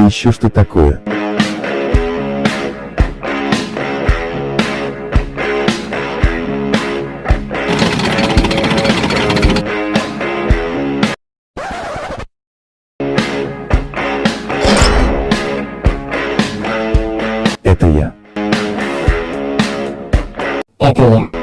Это еще что такое? Это я. Это я.